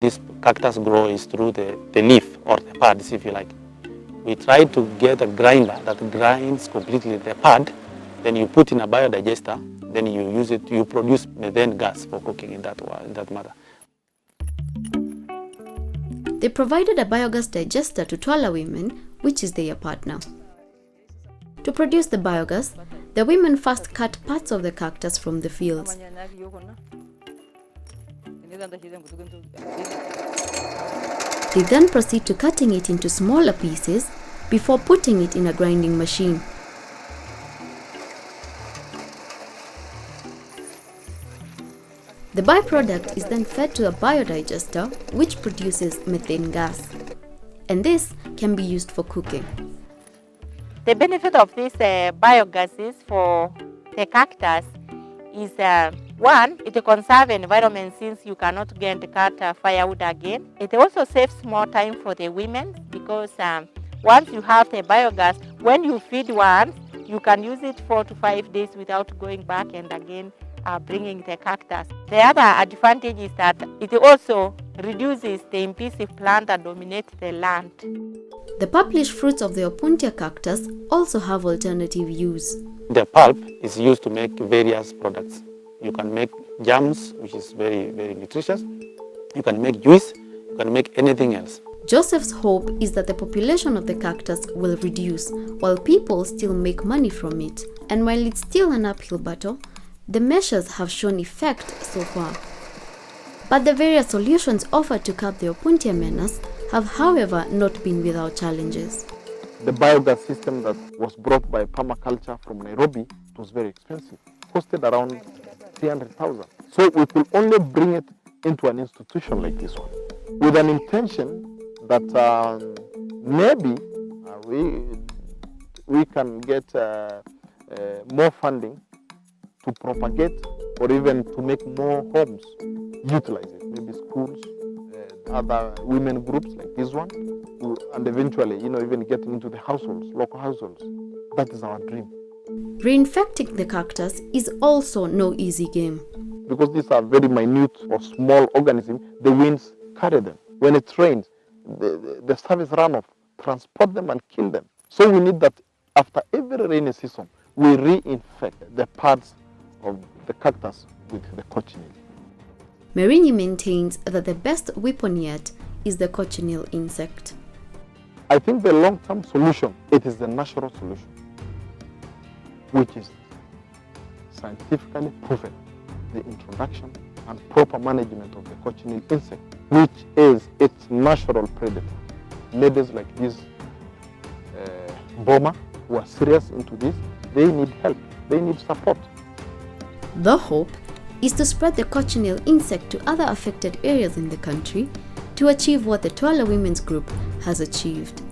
This cactus grow is through the, the leaf or the pads, if you like. We try to get a grinder that grinds completely the pad, then you put in a biodigester, then you use it, you produce methane gas for cooking in that, in that matter. They provided a biogas digester to Twala women, which is their partner. To produce the biogas, the women first cut parts of the cactus from the fields. They then proceed to cutting it into smaller pieces before putting it in a grinding machine. The byproduct is then fed to a biodigester which produces methane gas. And this can be used for cooking. The benefit of these uh, biogases for the cactus is uh, one, it conserves environment since you cannot get cut uh, firewood again. It also saves more time for the women because um, once you have the biogas, when you feed one, you can use it four to five days without going back and again uh, bringing the cactus. The other advantage is that it also reduces the invasive plant that dominates the land. The published fruits of the Opuntia cactus also have alternative use. The pulp is used to make various products. You can make jams, which is very, very nutritious. You can make juice. You can make anything else. Joseph's hope is that the population of the cactus will reduce while people still make money from it. And while it's still an uphill battle, the measures have shown effect so far. But the various solutions offered to curb the Opuntia menace have however not been without challenges. The biogas system that was brought by permaculture from Nairobi was very expensive, costed around 300,000. So we could only bring it into an institution like this one with an intention that um, maybe uh, we, we can get uh, uh, more funding to propagate or even to make more homes utilize it, maybe schools, uh, other women groups like this one, and eventually, you know, even getting into the households, local households. That is our dream. Reinfecting the cactus is also no easy game. Because these are very minute or small organisms, the winds carry them. When it rains, the, the, surface runoff transport them and kill them. So we need that after every rainy season, we reinfect the parts of the cactus with the cochineal. Merini maintains that the best weapon yet is the cochineal insect. I think the long-term solution, it is the natural solution, which is scientifically proven, the introduction and proper management of the cochineal insect, which is its natural predator. Ladies like this uh, Boma, who are serious into this, they need help, they need support. The hope is to spread the cochineal insect to other affected areas in the country to achieve what the Twala Women's Group has achieved.